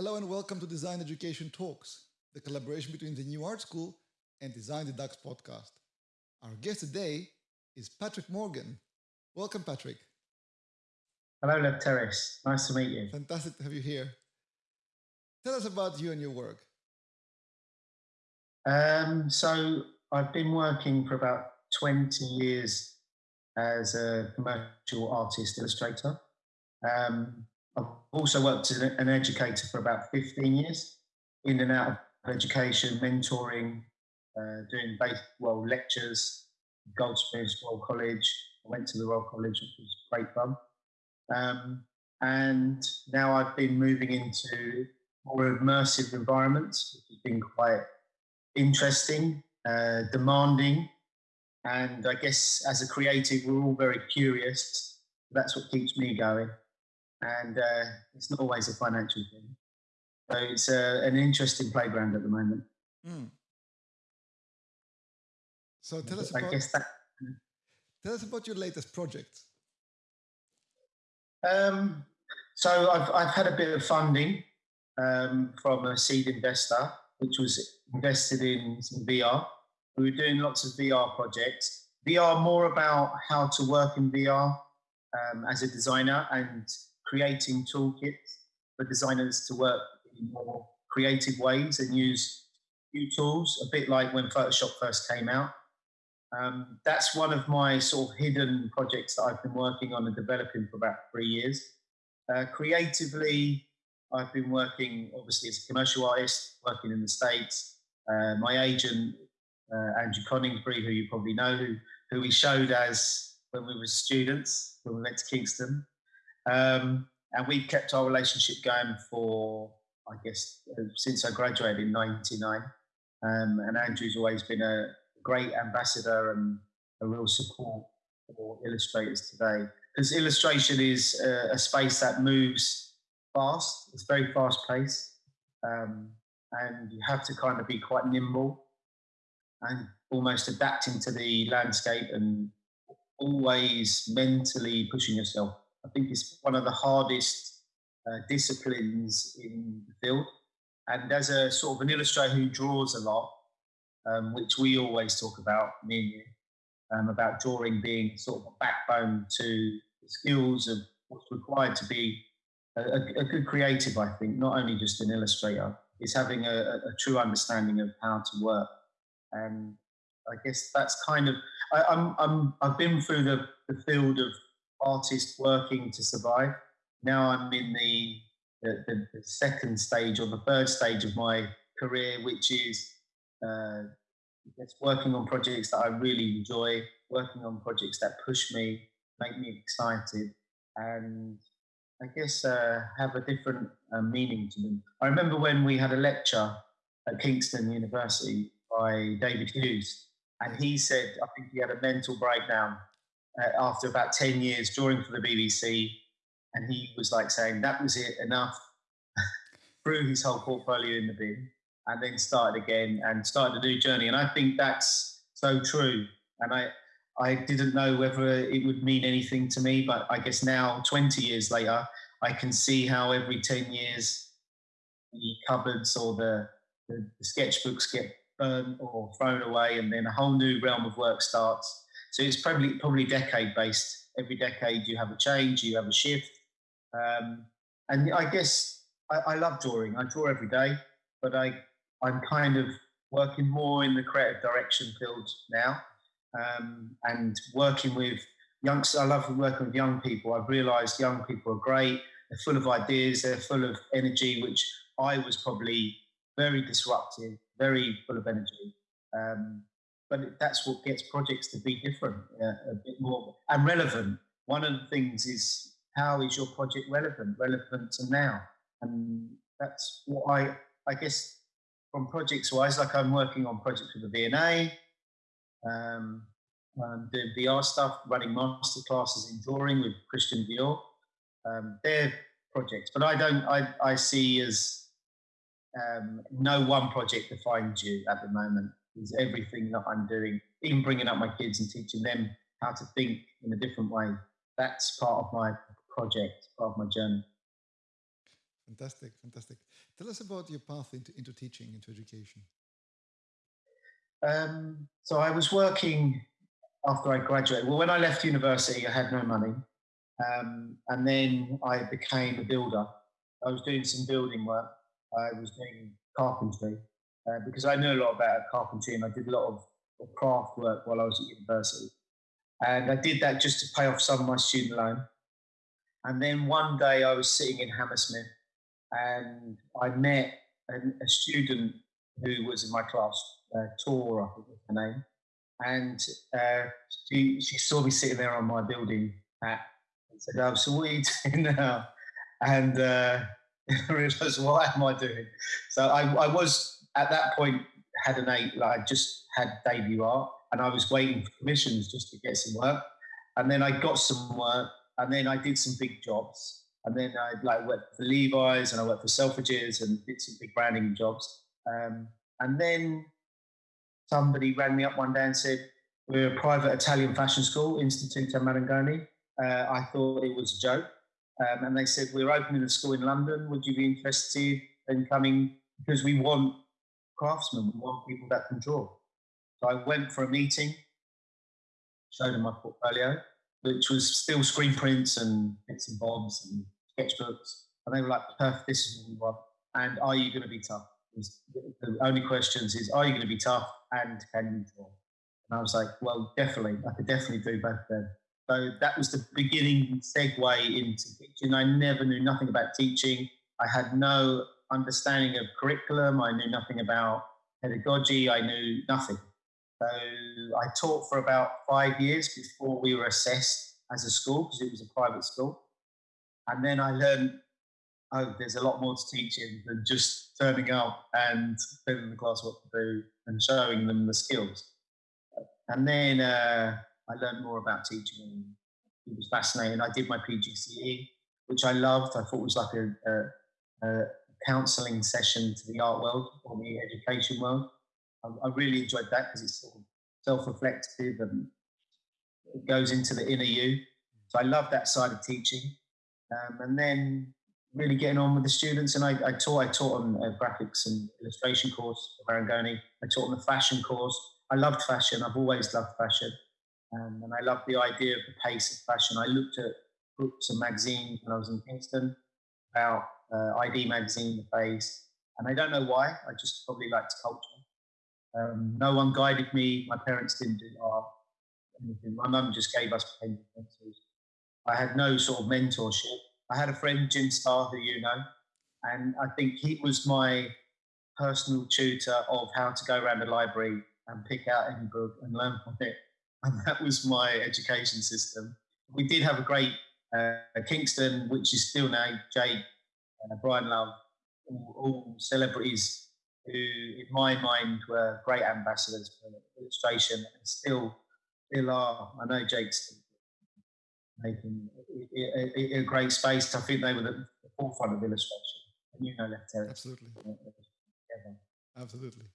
Hello and welcome to Design Education Talks, the collaboration between the New Art School and Design the Dux podcast. Our guest today is Patrick Morgan. Welcome, Patrick. Hello, Lefteris. Nice to meet you. Fantastic to have you here. Tell us about you and your work. Um, so, I've been working for about 20 years as a commercial artist illustrator. Um, I've also worked as an educator for about 15 years, in and out of education, mentoring, uh, doing base, well, lectures, Goldsmiths, Royal College. I went to the Royal College, which was great fun. Um, and now I've been moving into more immersive environments, which has been quite interesting, uh, demanding. And I guess as a creative, we're all very curious. That's what keeps me going and uh, it's not always a financial thing. So it's uh, an interesting playground at the moment. Mm. So tell us about. That, tell us about your latest project. Um, so I've I've had a bit of funding um, from a seed investor, which was invested in some VR. We were doing lots of VR projects. VR more about how to work in VR um, as a designer and creating toolkits for designers to work in more creative ways and use new tools, a bit like when Photoshop first came out. Um, that's one of my sort of hidden projects that I've been working on and developing for about three years. Uh, creatively, I've been working obviously as a commercial artist, working in the States. Uh, my agent, uh, Andrew Coningsby, who you probably know, who, who we showed as when we were students, when we went to Kingston. Um, and we've kept our relationship going for, I guess, uh, since I graduated in '99. Um, and Andrew's always been a great ambassador and a real support for illustrators today. Because illustration is a, a, space that moves fast, it's very fast paced. Um, and you have to kind of be quite nimble and almost adapting to the landscape and always mentally pushing yourself I think it's one of the hardest uh, disciplines in the field. And as a sort of an illustrator who draws a lot, um, which we always talk about, me and you, um, about drawing being sort of a backbone to the skills of what's required to be a, a, good creative, I think, not only just an illustrator, is having a, a, true understanding of how to work. And I guess that's kind of, I, I'm, I'm, I've been through the, the field of artist working to survive. Now I'm in the, the, the, second stage or the third stage of my career, which is uh, working on projects that I really enjoy, working on projects that push me, make me excited, and I guess uh, have a different uh, meaning to them. I remember when we had a lecture at Kingston University by David Hughes, and he said, I think he had a mental breakdown uh, after about 10 years drawing for the BBC. And he was like saying, that was it, enough. Threw his whole portfolio in the bin and then started again and started a new journey. And I think that's so true. And I, I didn't know whether it would mean anything to me, but I guess now, 20 years later, I can see how every 10 years the cupboards or the, the, the sketchbooks get burnt or thrown away, and then a whole new realm of work starts. So it's probably probably decade based. Every decade you have a change, you have a shift, um, and I guess I, I, love drawing. I draw every day, but I I'm kind of working more in the creative direction field now, um, and working with youngsters. I love working with young people. I've realised young people are great. They're full of ideas. They're full of energy, which I was probably very disruptive, very full of energy. Um, but that's what gets projects to be different, uh, a bit more and relevant. One of the things is how is your project relevant, relevant to now, and that's what I I guess from projects wise, like I'm working on projects with the V&A, um, I'm doing VR stuff, running master classes in drawing with Christian Dior. Um, they're projects, but I don't. I I see as um, no one project defines you at the moment is everything that I'm doing, even bringing up my kids and teaching them how to think in a different way. That's part of my project, part of my journey. Fantastic, fantastic. Tell us about your path into, into teaching, into education. Um, so I was working after I graduated. Well, when I left university, I had no money. Um, and then I became a builder. I was doing some building work. I was doing carpentry uh, because I knew a lot about carpentry and I did a lot of, of craft work while I was at university. And I did that just to pay off some of my student loan. And then one day I was sitting in Hammersmith and I met an, a student who was in my class, uh, Tor, I think was her name. And uh, she, she saw me sitting there on my building hat and said, Oh, so what are you doing now? And uh, I realized, what am I doing? So I, I was at that point had an eight, like I just had debut art and I was waiting for commissions just to get some work. And then I got some work and then I did some big jobs. And then I like worked for Levi's and I worked for Selfridges and did some big branding jobs. Um, and then somebody rang me up one day and said, We're a private Italian fashion school, Istituto Marangoni. Uh, I thought it was a joke. Um, and they said, We're opening a school in London. Would you be interested in coming? Because we want craftsmen, we want people that can draw. So I went for a meeting, showed them my portfolio, which was still screen prints and bits and bobs and sketchbooks. And they were like, perfect, this is what we want. And are you going to be tough? The only questions is, are you going to be tough and can you draw? And I was like, well, definitely. I could definitely do both of them. So that was the beginning segue into teaching. I never knew nothing about teaching. I had no understanding of curriculum. I knew nothing about pedagogy. I knew nothing. So I taught for about five years before we were assessed as a school because it was a private school. And then I learned, oh, there's a lot more to teaching than just turning up and telling the class what to do and showing them the skills. And then uh, I learned more about teaching it was fascinating. I did my PGCE, which I loved. I thought was like a, a, a counselling session to the art world or the education world. I, I really enjoyed that because it's sort of self-reflective and it goes into the inner you. So I love that side of teaching. Um, and then really getting on with the students. And I, I taught, I taught on a graphics and illustration course at Marangoni. I taught on the fashion course. I loved fashion. I've always loved fashion. Um, and I loved the idea of the pace of fashion. I looked at books and magazines when I was in Kingston about uh, ID magazine, The Face, and I don't know why. I just probably liked culture. Um, no one guided me. My parents didn't do art. Anything. My mum just gave us pencils. I had no sort of mentorship. I had a friend, Jim Starr, who you know, and I think he was my personal tutor of how to go around the library and pick out any book and learn from it. And that was my education system. We did have a great uh, Kingston, which is still now Jake uh, Brian Love, all, all, celebrities who, in my mind, were great ambassadors for illustration and still, still are. I know Jake's making a, great space. I think they were the forefront of illustration. And you know, Left Absolutely. Absolutely.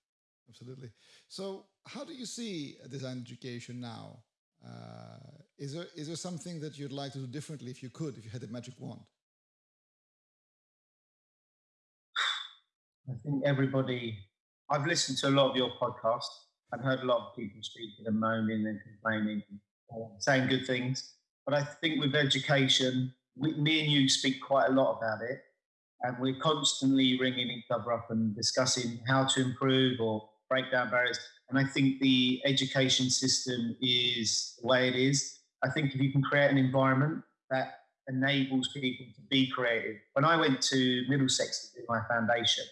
Absolutely. So, how do you see design education now? Uh, is there is there something that you'd like to do differently if you could, if you had a magic wand? I think everybody, I've listened to a lot of your podcasts and heard a lot of people speaking and moaning and complaining, saying good things. But I think with education, we, me and you speak quite a lot about it. And we're constantly ringing each other up and discussing how to improve or break down barriers. And I think the education system is the way it is. I think if you can create an environment that enables people to be creative. When I went to Middlesex to do my foundation,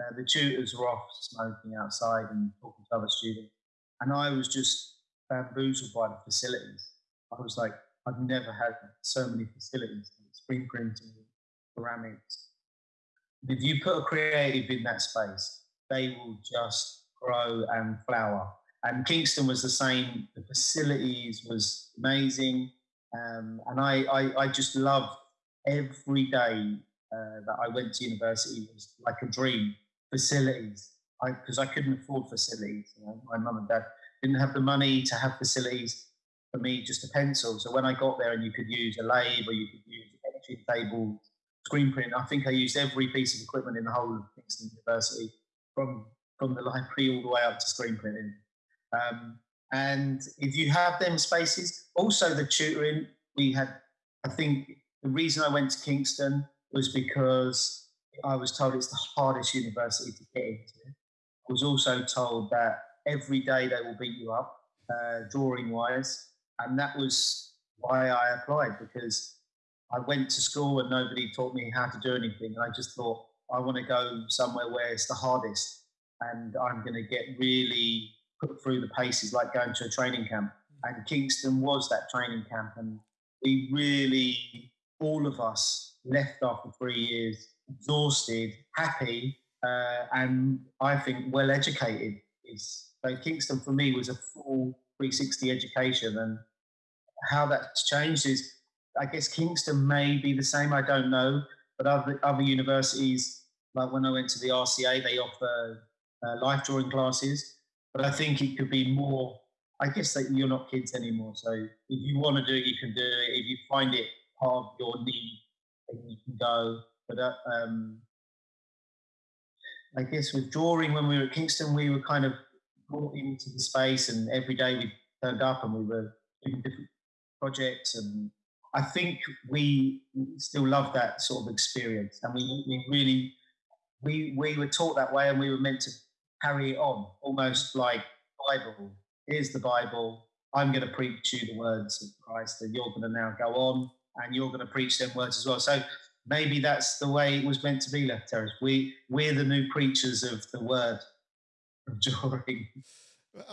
uh, the tutors were off smoking outside and talking to other students. And I was just bamboozled by the facilities. I was like, I've never had so many facilities, screen printing, ceramics. If you put a creative in that space, they will just grow and flower. And Kingston was the same. The facilities was amazing. Um, and I, I, I, just loved every day uh, that I went to university was like a dream facilities because I, I, couldn't afford facilities. You know, my mum and dad didn't have the money to have facilities for me, just a pencil. So when I got there and you could use a lathe or you could use etching table, screen print. I think I used every piece of equipment in the whole of Kingston University, from from the library all the way up to screen printing. Um, and if you have them spaces, also the tutoring, we had. I think the reason I went to Kingston was because I was told it's the hardest university to get into. I was also told that every day they will beat you up, uh, drawing wise, and that was why I applied because I went to school and nobody taught me how to do anything. And I just thought, I want to go somewhere where it's the hardest and I'm going to get really put through the paces like going to a training camp. And Kingston was that training camp. And we really, all of us, left after three years exhausted, happy, uh, and I think well educated. Is so Kingston for me was a full 360 education, and how that's changed is I guess Kingston may be the same. I don't know, but other other universities, like when I went to the RCA, they offer uh, life drawing classes. But I think it could be more. I guess that you're not kids anymore, so if you want to do it, you can do it. If you find it part of your need, then you can go. But uh, um, I guess with drawing, when we were at Kingston, we were kind of brought into the space, and every day we turned up and we were doing different projects and I think we still love that sort of experience, and we, we really we we were taught that way, and we were meant to carry it on, almost like Bible. Here's the Bible. I'm going to preach you the words of Christ, and you're going to now go on, and you're going to preach them words as well. So maybe that's the way it was meant to be, Lefteris. We we're the new preachers of the word of drawing.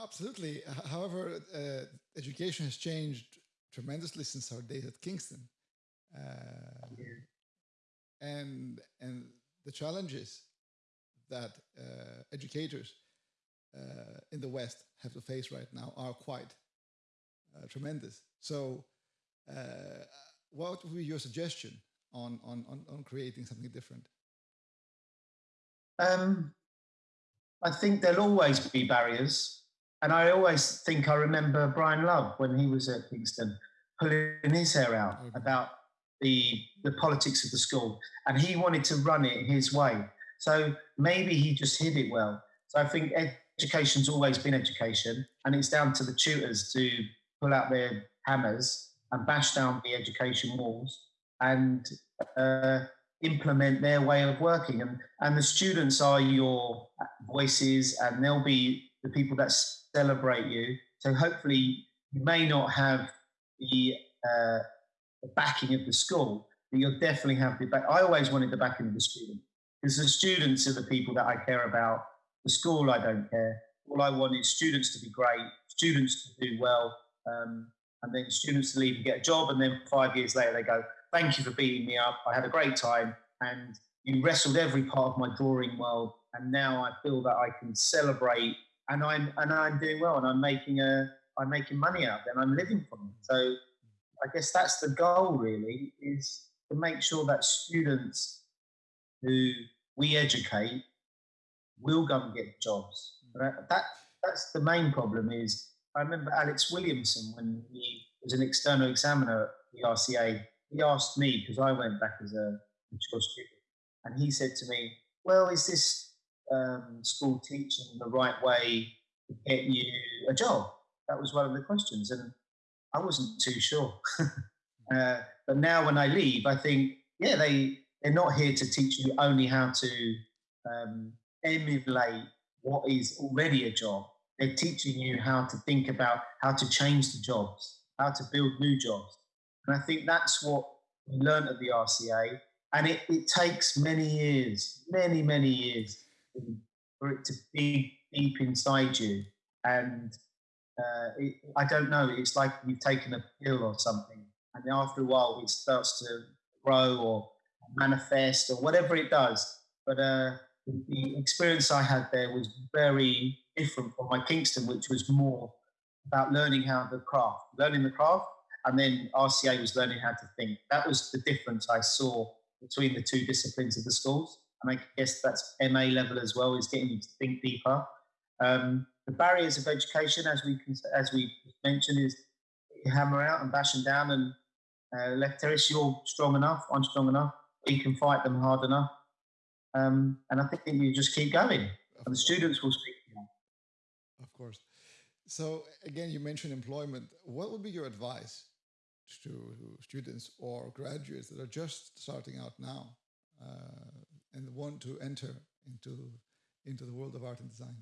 Absolutely. However, uh, education has changed tremendously since our days at Kingston. Uh, yeah. And and the challenges that uh, educators uh, in the West have to face right now are quite uh, tremendous. So, uh, what would be your suggestion on, on, on, on creating something different? Um, I think there'll always be barriers and I always think I remember Brian Love when he was at Kingston pulling his hair out mm-hmm. about the the politics of the school, and he wanted to run it his way. So maybe he just hid it well. So I think education's always been education, and it's down to the tutors to pull out their hammers and bash down the education walls and uh, implement their way of working. And and the students are your voices, and they'll be the people that celebrate you. So hopefully, you may not have the, uh, the backing of the school, but you'll definitely have the back. I always wanted the backing of the student because the students are the people that I care about. The school, I don't care. All I want is students to be great, students to do well, um, and then students to leave and get a job. And then five years later, they go, Thank you for beating me up. I had a great time. And you wrestled every part of my drawing world. And now I feel that I can celebrate and I'm and I'm doing well and I'm making a I'm making money out there and I'm living from it. So I guess that's the goal really is to make sure that students who we educate will go and get jobs. But That that's the main problem is I remember Alex Williamson when he was an external examiner at the RCA, he asked me, because I went back as a mature student, and he said to me, Well, is this um, school teaching the right way to get you a job? That was one of the questions, and I wasn't too sure. uh, but now, when I leave, I think, yeah, they they're not here to teach you only how to um, emulate what is already a job. They're teaching you how to think about how to change the jobs, how to build new jobs, and I think that's what we learned at the RCA. And it, it takes many years, many, many years for it to be deep inside you. And uh, it, I don't know. It's like you've taken a pill or something, and after a while, it starts to grow or manifest or whatever it does. But uh, the experience I had there was very different from my Kingston, which was more about learning how the craft, learning the craft, and then RCA was learning how to think. That was the difference I saw between the two disciplines of the schools, and I guess that's MA level as well, is getting to think deeper. Um, the barriers of education, as we as we mentioned, is hammer out and bash them down. And uh, Lefteris, you're strong enough. I'm strong enough. you can fight them hard enough. Um, and I think you just keep going, and the students will speak. to you. Of course. So again, you mentioned employment. What would be your advice to students or graduates that are just starting out now uh, and want to enter into into the world of art and design?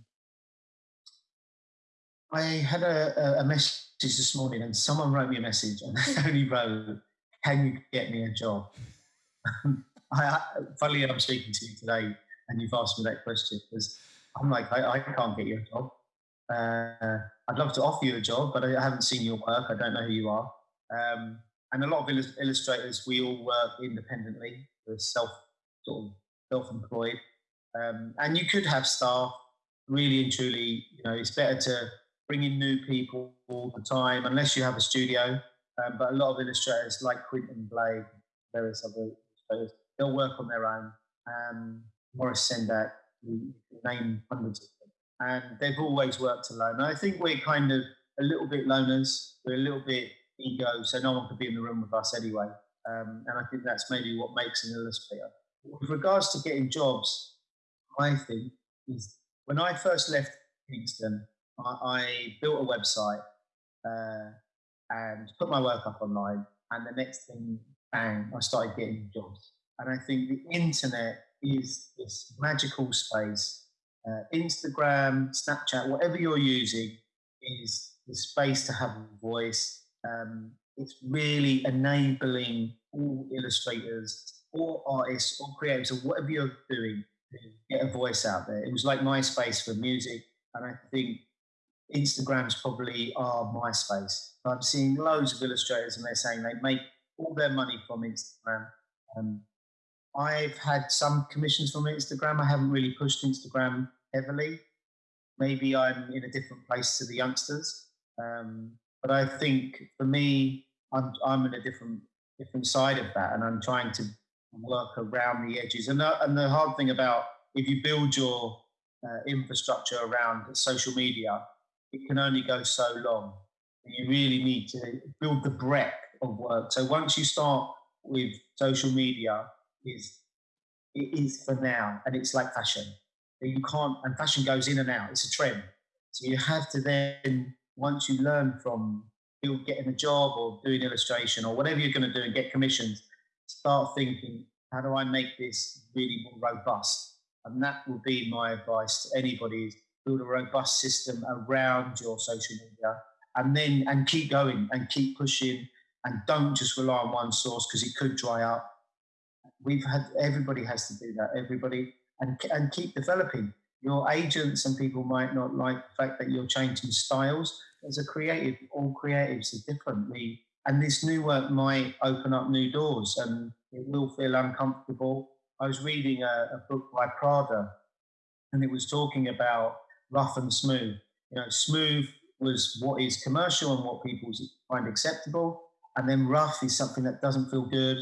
I had a, a message this morning, and someone wrote me a message, and they only wrote, "Can you get me a job?" I, funnily, I'm speaking to you today, and you've asked me that question because I'm like, I, I can't get you a job. Uh, I'd love to offer you a job, but I haven't seen your work. I don't know who you are. Um, and a lot of illustrators, we all work independently. We're self sort of self-employed, um, and you could have staff. Really and truly, you know, it's better to bring in new people all the time, unless you have a studio. Um, but a lot of illustrators, like Quentin Blake, various other illustrators, they'll work on their own. Um, Maurice Sendak, we name hundreds of them, and they've always worked alone. I think we're kind of a little bit loners. We're a little bit ego, so no one could be in the room with us anyway. Um, and I think that's maybe what makes an illustrator. With regards to getting jobs, my thing is when I first left Kingston, I, I built a website uh, and put my work up online. And the next thing, bang, I started getting jobs. And I think the internet is this magical space. Uh, Instagram, Snapchat, whatever you're using, is the space to have a voice. Um, it's really enabling all illustrators, all artists, all creators, or whatever you're doing, to get a voice out there. It was like MySpace for music, and I think Instagram's probably our MySpace. I'm seeing loads of illustrators, and they're saying they make all their money from Instagram. Um, I've had some commissions from Instagram. I haven't really pushed Instagram heavily. Maybe I'm in a different place to the youngsters. Um, but I think for me, I'm, I'm in a different different side of that, and I'm trying to work around the edges. And the, and the hard thing about if you build your uh, infrastructure around social media, it can only go so long. You really need to build the breadth of work. So once you start with social media, is it is for now, and it's like fashion. You can't, and fashion goes in and out. It's a trend. So you have to then once you learn from getting a job or doing illustration or whatever you're going to do and get commissions, start thinking, how do I make this really more robust? And that would be my advice to anybody build a robust system around your social media and then and keep going and keep pushing and don't just rely on one source because it could dry up. We've had everybody has to do that. Everybody and and keep developing. Your agents and people might not like the fact that you're changing styles, as a creative, all creatives are different. We, and this new work might open up new doors and it will feel uncomfortable. I was reading a, a book by Prada and it was talking about rough and smooth. You know, smooth was what is commercial and what people find acceptable. And then rough is something that doesn't feel good.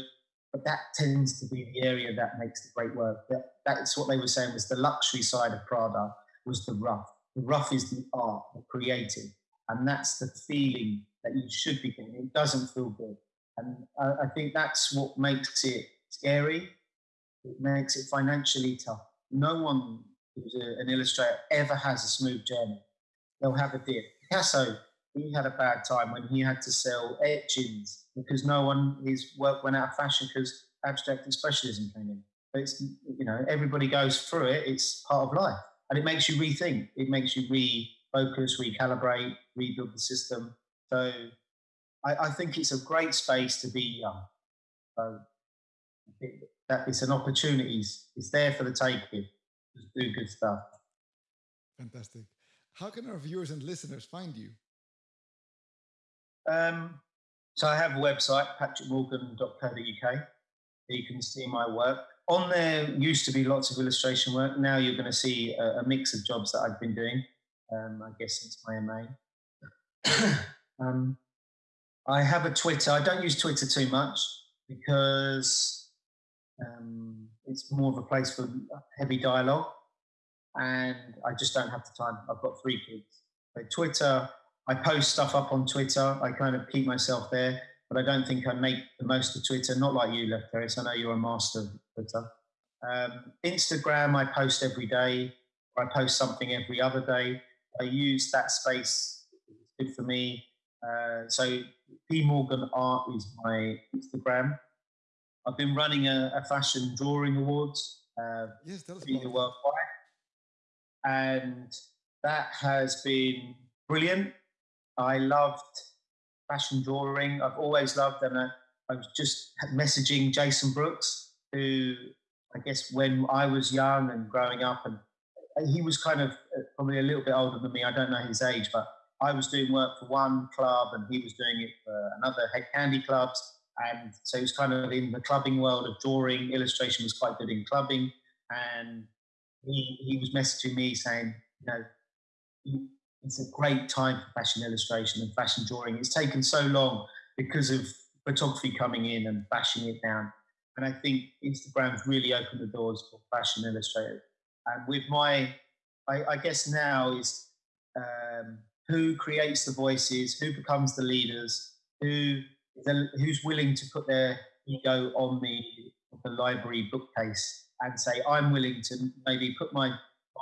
But that tends to be the area that makes the great work. That, that's what they were saying was the luxury side of Prada was the rough. The rough is the art, the creative. And that's the feeling that you should be getting. It doesn't feel good. And I, I think that's what makes it scary. It makes it financially tough. No one an illustrator ever has a smooth journey. They'll have a dip. Picasso, he had a bad time when he had to sell etchings because no one, his work went out of fashion because abstract expressionism came in. But it's, you know, everybody goes through it. It's part of life. And it makes you rethink. It makes you refocus, recalibrate, rebuild the system. So I, I think it's a great space to be young. So that it's an opportunity. It's there for the taking. Just do good stuff. Fantastic. How can our viewers and listeners find you? Um, so I have a website, patrickmorgan.co.uk. You can see my work. On there used to be lots of illustration work. Now you're going to see a, a mix of jobs that I've been doing um, I guess since my MA. um, I have a Twitter. I don't use Twitter too much because um, it's more of a place for heavy dialogue, and I just don't have the time. I've got three kids. But Twitter, I post stuff up on Twitter. I kind of keep myself there. but I don't think I make the most of Twitter. Not like you, Lefteris. I know you're a master of Twitter. Um, Instagram, I post every day. I post something every other day. I use that space. It's good for me. Uh, so P Morgan Art is my Instagram. I've been running a, a fashion drawing awards. Uh, yes, worldwide, and that has been brilliant. I loved fashion drawing. I've always loved, and I, I was just messaging Jason Brooks, who I guess when I was young and growing up, and he was kind of uh, probably a little bit older than me. I don't know his age, but I was doing work for one club and he was doing it for another Hed Kandi clubs. And so he was kind of in the clubbing world of drawing. Illustration was quite good in clubbing. And he, he was messaging me saying, you know, it's a great time for fashion illustration and fashion drawing. It's taken so long because of photography coming in and bashing it down. And I think Instagram's really opened the doors for fashion illustrators. And with my, I, I guess now is um, who creates the voices, who becomes the leaders, who who's willing to put their ego on the, the library bookcase and say, I'm willing to maybe put my,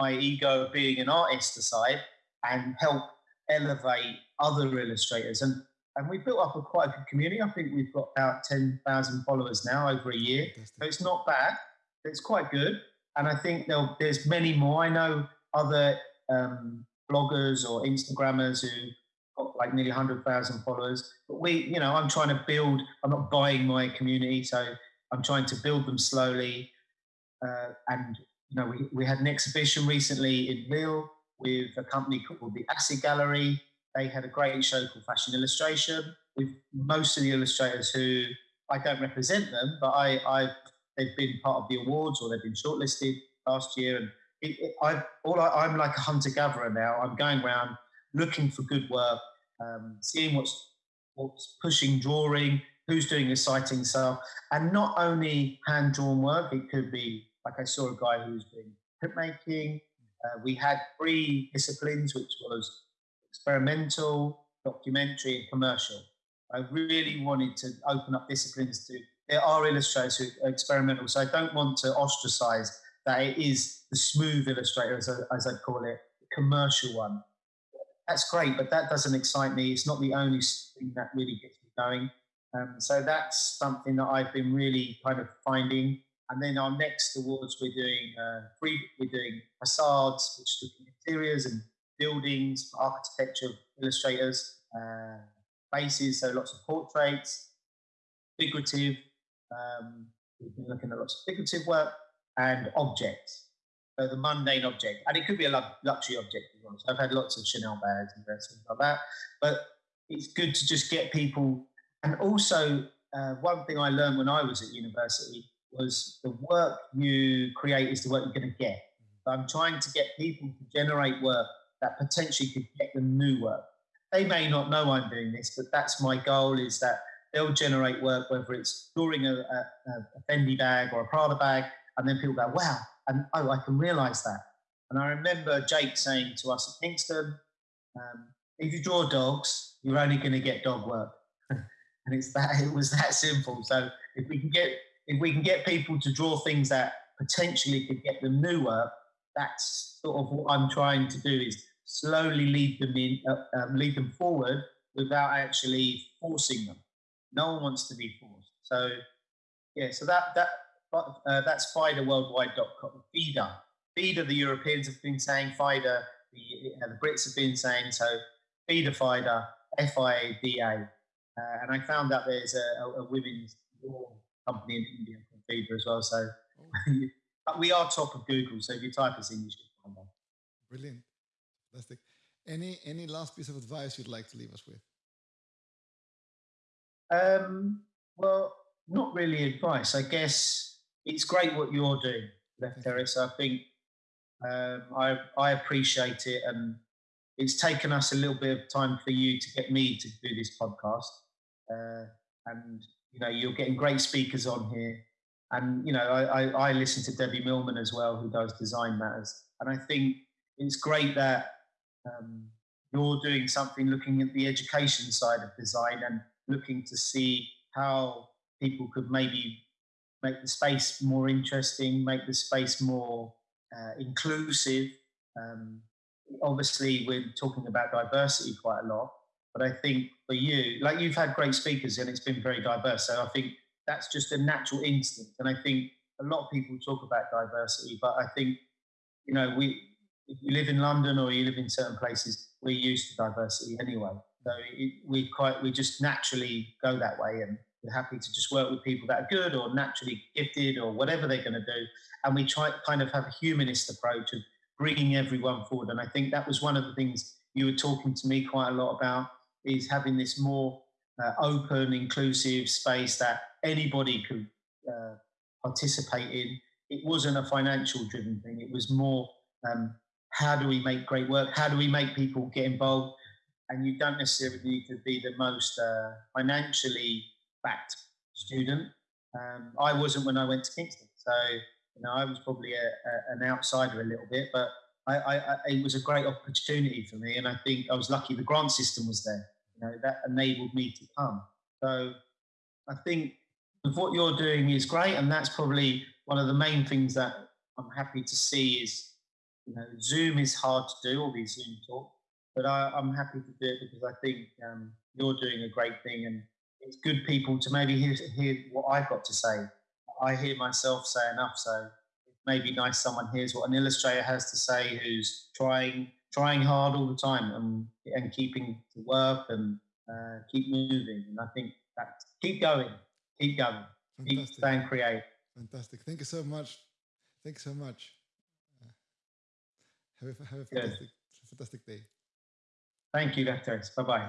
my ego of being an artist aside and help elevate other illustrators. And, and we built up a quite a good community. I think we've got about 10,000 followers now over a year. So it's not bad. It's quite good. And I think there's many more. I know other um, bloggers or Instagrammers who like nearly 100,000 followers. But we, you know, I'm trying to build, I'm not buying my community. So I'm trying to build them slowly. Uh, and, you know, we, we had an exhibition recently in Lille with a company called the Acid Gallery. They had a great show called Fashion Illustration with most of the illustrators who I don't represent them, but I, I they've been part of the awards or they've been shortlisted last year. And it, it, I, all I, I'm like a hunter gatherer now. I'm going around looking for good work, um, seeing what's what's pushing drawing, who's doing exciting stuff, and not only hand drawn work. It could be like I saw a guy who was doing printmaking. Uh, we had three disciplines, which was experimental, documentary, and commercial. I really wanted to open up disciplines to. There are illustrators who are experimental, so I don't want to ostracize that it is the smooth illustrator, as I, as I call it, the commercial one. That's great, but that doesn't excite me. It's not the only thing that really gets me going. Um, so that's something that I've been really kind of finding. And then our next awards, we're doing uh, free, we're doing facades, which look at interiors and buildings, architecture illustrators, uh, faces, so lots of portraits, figurative. Um, we've been looking at lots of figurative work, and objects. So the mundane object, and it could be a luxury object. So I've had lots of Chanel bags and things like that. But it's good to just get people. And also, uh, one thing I learned when I was at university was the work you create is the work you're going to get. So I'm trying to get people to generate work that potentially could get them new work. They may not know I'm doing this, but that's my goal is that they'll generate work, whether it's drawing a, a, a Fendi bag or a Prada bag, and then people go, wow, and oh, I can realize that. And I remember Jake saying to us at Kingston, um, if you draw dogs, you're only going to get dog work. and it's that, it was that simple. So if we can get, if we can get people to draw things that potentially could get them new work, that's sort of what I'm trying to do is slowly lead them in, uh, um, lead them forward without actually forcing them. No one wants to be forced. So yeah, so that that uh, that's FIDA FIDA. FIDA, the Europeans have been saying, FIDA, the, uh, the Brits have been saying, so FIDA, FIDA, F-I-A-D-A. Uh, and I found that there's a, a, a women's law company in India called FIDA as well. So but we are top of Google. So if you type us in, you should find that. Brilliant. Fantastic. Any, any last piece of advice you'd like to leave us with? Um, well, not really advice. I guess it's great what you're doing, Lefteris. I think um, I I appreciate it, and it's taken us a little bit of time for you to get me to do this podcast. Uh, and you know, you're getting great speakers on here, and you know, I, I, I listen to Debbie Millman as well, who does Design Matters, and I think it's great that um, you're doing something looking at the education side of design and looking to see how people could maybe make the space more interesting, make the space more uh, inclusive. Um, obviously, we're talking about diversity quite a lot, but I think for you, like you've had great speakers and it's been very diverse. So I think that's just a natural instinct. And I think a lot of people talk about diversity, but I think, you know, we, if you live in London or you live in certain places, we're used to diversity anyway. So it, we quite, we just naturally go that way and happy to just work with people that are good or naturally gifted or whatever they're going to do. And we try to kind of have a humanist approach of bringing everyone forward. And I think that was one of the things you were talking to me quite a lot about is having this more uh, open, inclusive space that anybody could uh, participate in. It wasn't a financial driven thing. It was more um, how do we make great work? How do we make people get involved? And you don't necessarily need to be the most uh, financially backed student. Um, I wasn't when I went to Kingston, so you know I was probably a, a, an outsider a little bit, but I, I, I, it was a great opportunity for me, and I think I was lucky the grant system was there. You know that enabled me to come. So I think what you're doing is great, and that's probably one of the main things that I'm happy to see is you know Zoom is hard to do all these Zoom talks, but I, am happy to do it because I think um, you're doing a great thing, and it's good people to maybe hear, hear what I've got to say. I hear myself say enough, so it may be nice someone hears what an illustrator has to say who's trying trying hard all the time and and keeping to work and uh, keep moving. And I think that keep going, keep going, Fantastic. keep staying creative. Fantastic. Thank you so much. Thanks so much. Uh, have a, have a fantastic, fantastic day. Thank you, Vectors. Bye bye.